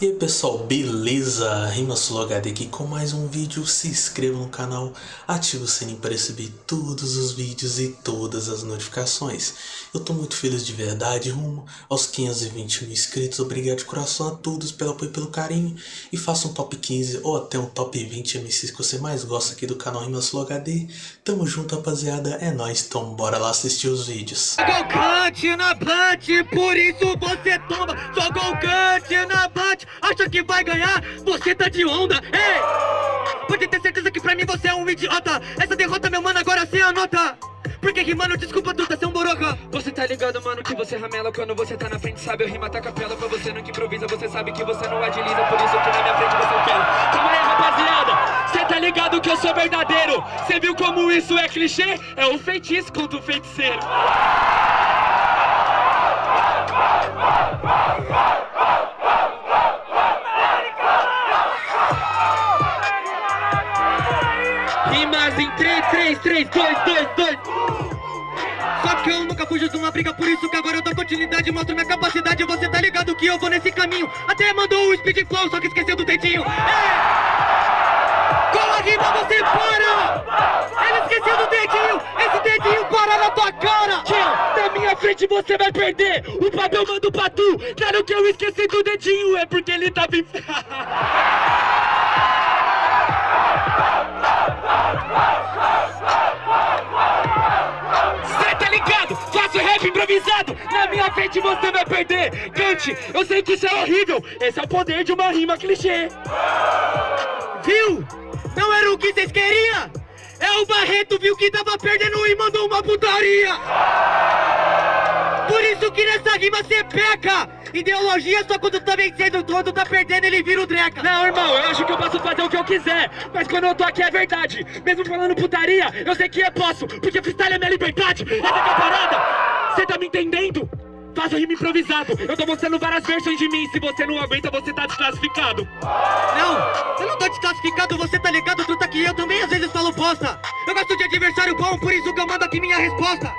E aí pessoal, beleza? RimaSuloHD aqui com mais um vídeo, se inscreva no canal, ative o sininho para receber todos os vídeos e todas as notificações. Eu tô muito feliz de verdade, rumo aos 520 mil inscritos, obrigado de coração a todos pelo apoio e pelo carinho. E faça um top 15 ou até um top 20 MCs que você mais gosta aqui do canal RimaSuloHD. Tamo junto rapaziada, é nóis, então bora lá assistir os vídeos. Golcante na plant, por isso você toma Só golcante na plant, acha que vai ganhar? Você tá de onda, ei! Pode ter certeza que pra mim você é um idiota. Essa derrota, meu mano, agora sim anota. Porque que, mano, desculpa tu tá sendo boroca Você tá ligado, mano, que você ramela Quando você tá na frente, sabe, eu rima tá capela Pra você nunca improvisa, você sabe que você não agiliza Por isso que na minha frente você não quer Calma aí, rapaziada, cê tá ligado que eu sou verdadeiro. Cê viu como isso é clichê? É o feitiço contra o feiticeiro 3, 3, 3, 2, 2, 2 Só que eu nunca fujo de uma briga Por isso que agora eu dou continuidade Mostro minha capacidade. Você tá ligado que eu vou nesse caminho. Até mandou o speed flow Só que esqueceu do dedinho. É. Com a rima você para! Ele esqueceu do dedinho! Esse dedinho para na tua cara! Na minha frente você vai perder! O papo eu mando pra tu Claro que eu esqueci do dedinho É porque ele tá bem... Cê tá ligado? Faço rap improvisado Na minha frente você vai perder Cante, eu sei que isso é horrível Esse é o poder de uma rima clichê Viu? Não era o que vocês queriam? É o Barreto, viu que tava perdendo e mandou uma putaria Por isso que nessa rima cê peca! Ideologia só quando tá vencendo, quando tá perdendo ele vira o dreca. Não, irmão, eu acho que eu posso fazer o que eu quiser Mas quando eu tô aqui é verdade. Mesmo falando putaria, eu sei que eu posso Porque freestyle é minha liberdade. Essa é a parada. Cê tá me entendendo? Faço rima improvisado. Eu tô mostrando várias versões de mim Se você não aguenta, você tá desclassificado. Não, eu não tô desclassificado, você tá ligado, truta que eu também às vezes falo bosta. Eu gosto de adversário bom, por isso que eu mando aqui minha resposta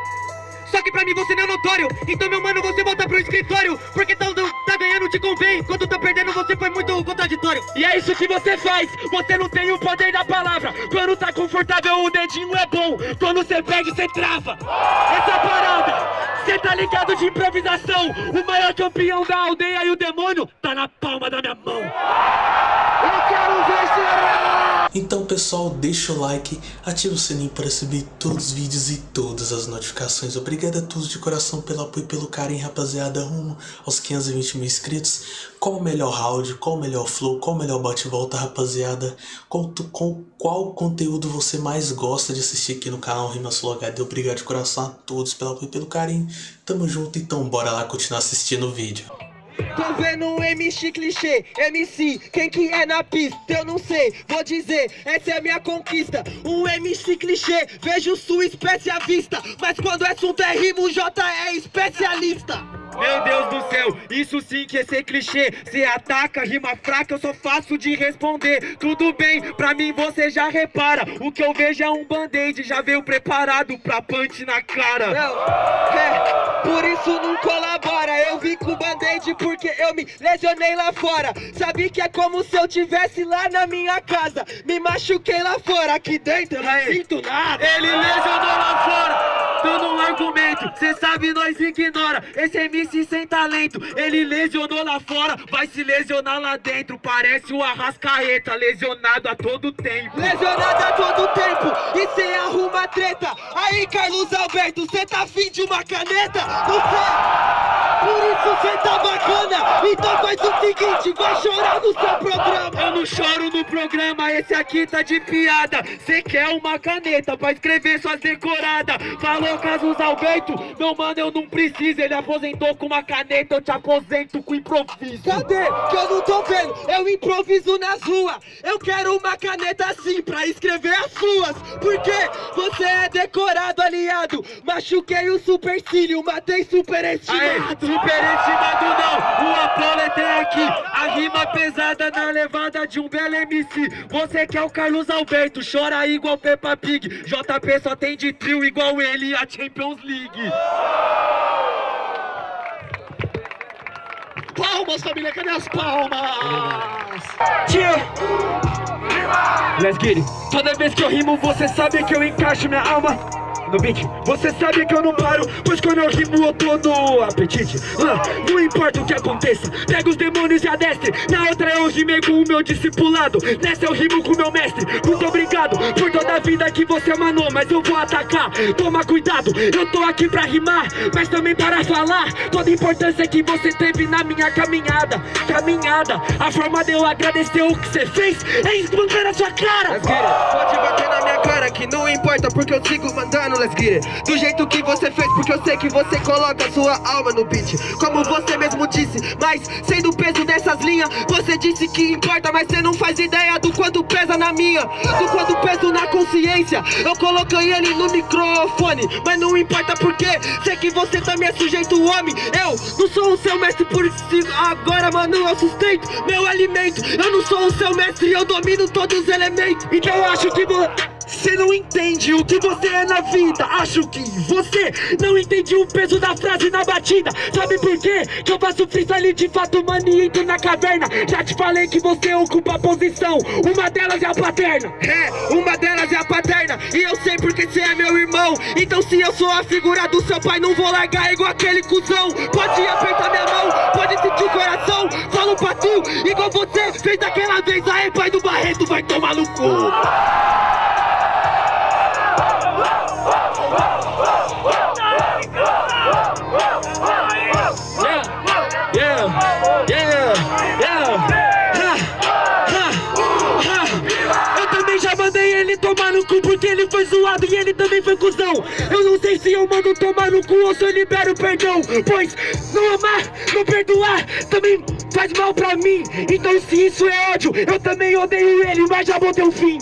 só que pra mim você não é notório. Então meu mano, você volta pro escritório. Porque tá, tá ganhando te convém. Quando tá perdendo você foi muito contraditório. E é isso que você faz. Você não tem o poder da palavra. Quando tá confortável o dedinho é bom. Quando você perde, você trava. Essa parada Cê tá ligado de improvisação. O maior campeão da aldeia e o demônio Tá na palma da minha mão Eu quero ver chorar então pessoal, deixa o like, ativa o sininho para receber todos os vídeos e todas as notificações. Obrigado a todos de coração pelo apoio e pelo carinho, rapaziada, rumo aos 520 mil inscritos. Qual o melhor round, qual o melhor flow, qual o melhor bate-volta, rapaziada? Qual, qual, qual conteúdo você mais gosta de assistir aqui no canal RimaSuloHD? Obrigado de coração a todos pelo apoio e pelo carinho. Tamo junto, então bora lá continuar assistindo o vídeo. Tô vendo um MC clichê, MC, quem que é na pista? Eu não sei, vou dizer, essa é a minha conquista. Um MC clichê, vejo sua espécie à vista Mas quando o assunto é rimo, o J é especialista. Meu Deus do céu, isso sim que é ser clichê. Se ataca, rima fraca, eu sou fácil de responder. Tudo bem, pra mim você já repara. O que eu vejo é um band-aid, já veio preparado pra punch na cara. Não, é, por isso não colabora Eu vim com band-aid porque eu me lesionei lá fora. Sabe que é como se eu tivesse lá na minha casa. Me machuquei lá fora, aqui dentro eu não sinto nada. Ele lesionou lá fora, dando um argumento. Cê sabe, nós ignora, esse MC sem talento. Ele lesionou lá fora, vai se lesionar lá dentro. Parece o Arrascaeta, lesionado a todo tempo. Lesionado a todo tempo, e cê arruma treta Aí Carlos Alberto, cê tá afim de uma caneta? Você, por isso cê tá bacana. Então faz o seguinte, vai chorar no seu programa. Eu não choro no programa, esse aqui tá de piada. Cê quer uma caneta pra escrever suas decoradas. Falou Carlos Alberto, meu mano eu não preciso. Ele aposentou com uma caneta, eu te aposento com improviso. Cadê? Que eu não tô vendo, eu improviso nas ruas Eu quero uma caneta assim pra escrever as suas. Porque você é decorado, aliado! Machuquei o supercílio, matei superestimado! Superestimado não, o Apolo tem aqui A rima pesada na levada de um belo MC Você que é o Carlos Alberto, chora igual Peppa Pig. JP só tem de trio igual ele a Champions League. Palmas, família, cadê as palmas? Tia! Let's get it. Toda vez que eu rimo, você sabe que eu encaixo minha alma no beat. Você sabe que eu não paro, pois quando eu rimo eu tô no apetite. Ah, Não importa o que aconteça, pega os demônios e adestre. Na outra eu rimei com o meu discipulado. Nessa eu rimo com o meu mestre. Muito por toda a vida que você manou Mas eu vou atacar, toma cuidado Eu tô aqui pra rimar, mas também para falar Toda a importância que você teve na minha caminhada Caminhada, a forma de eu agradecer o que você fez É esbancar a sua cara. Pode bater na minha cara que não importa porque eu sigo mandando. Let's get it. Do jeito que você fez, porque eu sei que você coloca sua alma no beat. Como você mesmo disse, mas sendo o peso dessas linhas Você disse que importa, mas você não faz ideia do quanto pesa na minha Do quanto peso na consciência. Eu coloquei ele no microfone Mas não importa porque sei que você também é sujeito homem. Eu não sou o seu mestre por isso agora mano eu sustento meu alimento. Eu não sou o seu mestre, eu domino todos os elementos. Então eu acho que você não entende o que você é na vida. Acho que você não entende o peso da frase na batida. Sabe por quê? Que eu faço freestyle de fato, mano, e entro na caverna. Já te falei que você ocupa a posição. Uma delas é a paterna. É, uma delas é a paterna E eu sei porque você é meu irmão. Então se eu sou a figura do seu pai Não vou largar igual aquele cuzão. Pode apertar minha mão, pode sentir o coração. Fala um patinho, igual você fez daquela vez. Aí pai do Barreto vai tomar no cu zoado e ele também foi cuzão. Eu não sei se eu mando tomar no cu ou se eu libero perdão Pois não amar, não perdoar também faz mal pra mim. Então se isso é ódio, eu também odeio ele, mas já botei o fim.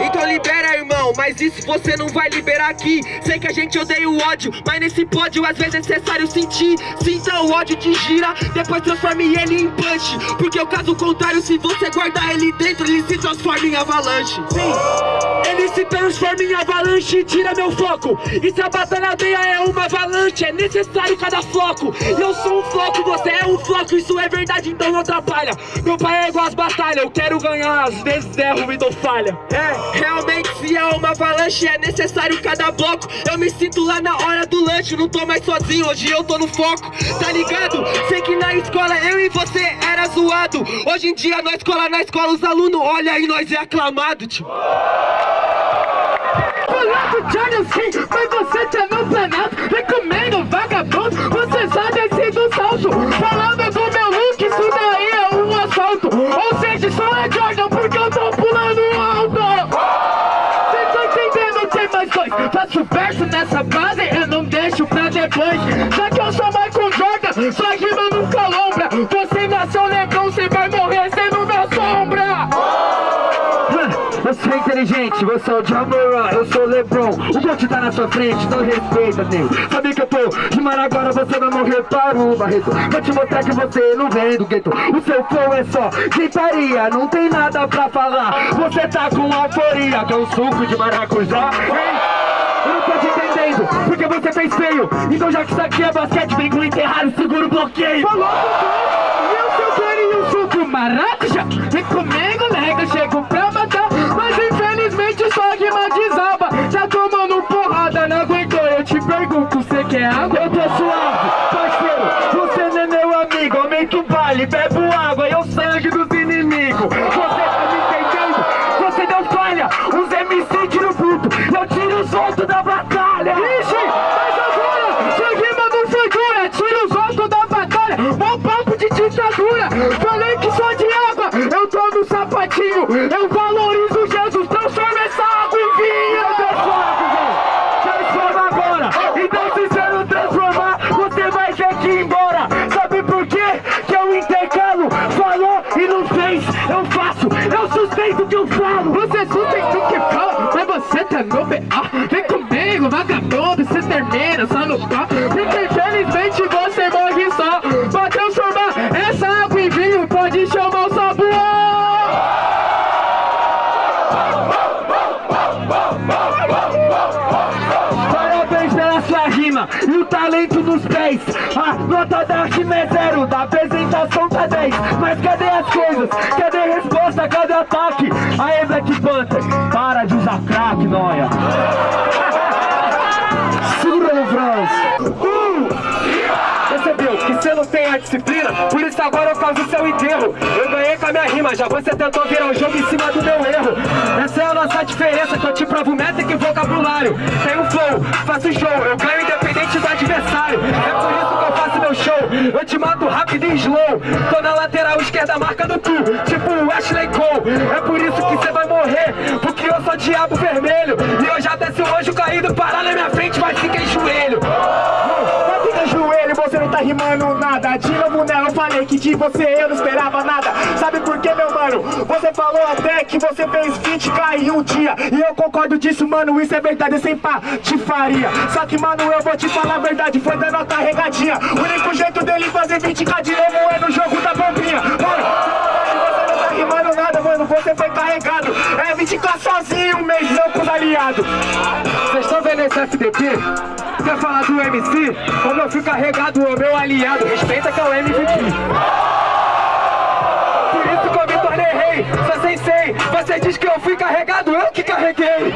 Então libera irmão, mas isso você não vai liberar aqui. Sei que a gente odeia o ódio, mas nesse pódio às vezes é necessário sentir. Sinta o ódio te gira, depois transforme ele em punch. Porque o caso contrário, se você guardar ele dentro, ele se transforma em avalanche. Sim ele se transforma em avalanche e tira meu foco. E se a batalha aldeia é uma avalanche É necessário cada floco. E eu sou um floco, você é um floco Isso é verdade, então não atrapalha. Meu pai é igual as batalhas Eu quero ganhar, às vezes erro e dou falha. É, realmente se é uma avalanche É necessário cada bloco. Eu me sinto lá na hora do lanche Não tô mais sozinho, hoje eu tô no foco. Tá ligado? Sei que na escola eu e você era zoado. Hoje em dia na escola, na escola os alunos Olha aí, nós é aclamado, tipo Falando Jordan sim, mas você tá no planalto Vem comigo, vagabundo, você só desce do salto. Falando do meu look, isso daí é um assalto. Ou seja, só é Jordan porque eu tô pulando alto. Cês estão entendendo, tem mais coisa Faço verso nessa base, eu não deixo pra depois. Já que eu sou Michael Jordan, sua rima inteligente, você é o John Moran, eu sou o Lebron. O Gold tá na sua frente, não respeita, nego Sabe que eu tô rimando agora, você vai morrer para o Barreto. Vou te mostrar que você não vem do gueto. O seu flow é só gritaria, não tem nada pra falar. Você tá com euforia, que é um suco de maracujá Eu não tô te entendendo, porque você fez feio. Então já que isso aqui é basquete, vem com enterrado, segura o bloqueio. Falou, eu seu carinho, suco maracujá. Vem comigo, nega, chego pra desaba Já tomando porrada, não aguentou Eu te pergunto, você quer água? Eu tô suave, parceiro Você não é meu amigo Aumenta o baile, bebo talento nos pés 10 A nota da rima é zero, da apresentação tá 10 Mas cadê as coisas? Cadê a resposta? Cadê o ataque? Aê Black Panther, para de usar crack, noia Segura que você não tem a disciplina Por isso agora eu causo seu enterro. Eu ganhei com a minha rima, já você tentou virar o jogo em cima do meu erro. Essa é a nossa diferença, que eu te provo métrica e vocabulário. Tenho flow, faço show, eu ganho independente do adversário. É por isso que eu faço meu show Eu te mato rápido e slow. Tô na lateral esquerda, marca do tu Tipo Ashley Cole. É por isso que você vai morrer Porque eu sou diabo vermelho. E eu já desce o anjo caído Parar na minha frente, vai em que de você eu não esperava nada. Sabe por que, meu mano? Você falou até que você fez 20k em um dia. E eu concordo disso, mano, isso é verdade, sem patifaria. Só que, mano, eu vou te falar a verdade, foi dando a carregadinha O único jeito dele fazer 20k de novo é no jogo da bombinha. Mano, você não tá rimando nada, mano, você foi carregado. É 20k sozinho, um mês não com os aliados. Vocês estão vendo esse FDP? Quer falar do MC? Como eu fui carregado, o meu aliado Respeita que é o MVP Por isso que eu me tornei rei. Sou sensei Você diz que eu fui carregado, eu que carreguei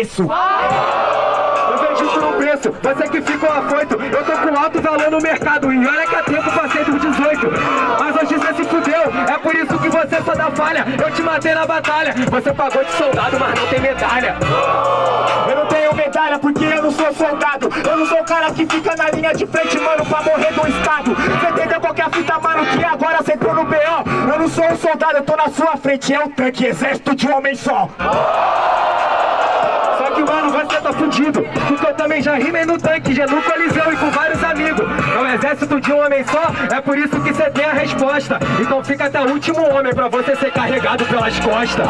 preço Eu vejo por um preço, você que ficou afoito. Eu tô com alto valor no mercado E olha que há tempo passei dos 18 Mas hoje você se fudeu É por isso que você só dá falha. Eu te matei na batalha Você pagou de soldado, mas não tem medalha. Eu não tenho medalha porque eu não sou soldado. Eu não sou o cara que fica na linha de frente, mano, pra morrer do estado. Você entendeu qual que é fita, mano, que agora você entrou no B.O. Eu não sou um soldado, eu tô na sua frente. É o tanque, exército de um homem só mano, você tá fudido. Porque eu também já rimei no tanque Já no coliseu e com vários amigos. É o exército de um homem só É por isso que você tem a resposta. Então fica até o último homem pra você ser carregado pelas costas.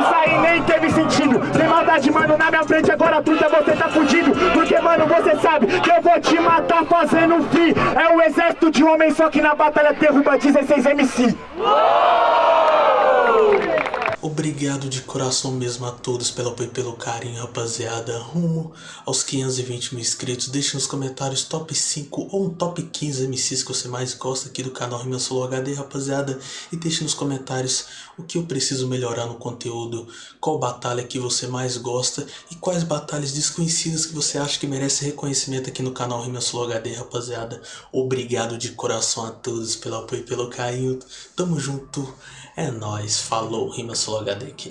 Isso aí nem teve sentido. Sem maldade, mano, na minha frente agora puta você tá fudido. Porque, mano, você sabe que eu vou te matar fazendo um fi É o exército de um homem só que na batalha derruba 16 MC Obrigado de coração mesmo a todos pelo apoio e pelo carinho, rapaziada. Rumo aos 520 mil inscritos. Deixe nos comentários top 5 ou um top 15 MCs que você mais gosta aqui do canal Rima Solo HD, rapaziada. E deixe nos comentários o que eu preciso melhorar no conteúdo, qual batalha que você mais gosta e quais batalhas desconhecidas que você acha que merece reconhecimento aqui no canal Rima Solo HD, rapaziada. Obrigado de coração a todos pelo apoio e pelo carinho. Tamo junto. É nóis, falou, Rima Solo HD aqui.